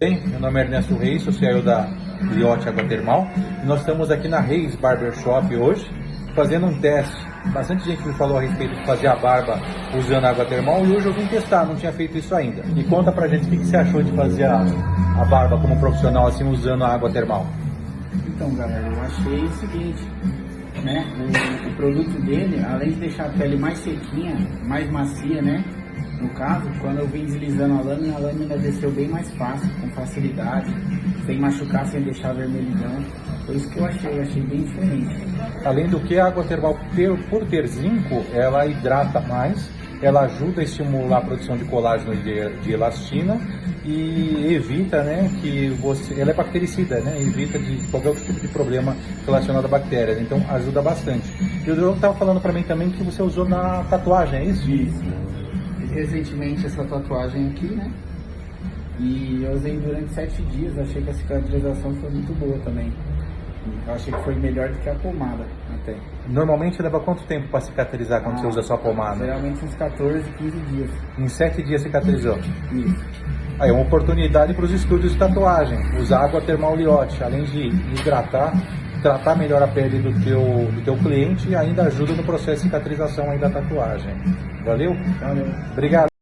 Bem, meu nome é Ernesto Reis, sou CEO da Liote Água Termal e nós estamos aqui na Reis Barbershop hoje fazendo um teste. Bastante gente me falou a respeito de fazer a barba usando água termal e hoje eu vim testar, não tinha feito isso ainda. E conta pra gente o que, que você achou de fazer a, a barba como profissional assim usando a água termal. Então, galera, eu achei o seguinte, né? O, o produto dele, além de deixar a pele mais sequinha, mais macia, né? No caso, quando eu vim deslizando a lâmina, a lâmina desceu bem mais fácil, com facilidade, sem machucar, sem deixar vermelhidão. Foi isso que eu achei, eu achei bem diferente. Além do que, a água termal, ter- por ter zinco, ela hidrata mais, ela ajuda a estimular a produção de colágeno e de, de elastina e evita, né, que você, ela é bactericida, né, evita de qualquer outro tipo de problema relacionado a bactérias, então ajuda bastante. E o Diogo estava falando para mim também que você usou na tatuagem, é isso? Isso. Recentemente essa tatuagem aqui, né? E eu usei durante sete dias, achei que a cicatrização foi muito boa também. Eu achei que foi melhor do que a pomada até. Normalmente leva quanto tempo para cicatrizar quando você Ah, usa a sua pomada? Geralmente uns 14, 15 dias. Em sete dias cicatrizou. Isso. Aí é uma oportunidade para os estúdios de tatuagem. Usar água termal liote, além de hidratar, tratar melhor a pele do teu, do teu cliente e ainda ajuda no processo de cicatrização aí da tatuagem. Valeu? Valeu. Obrigado.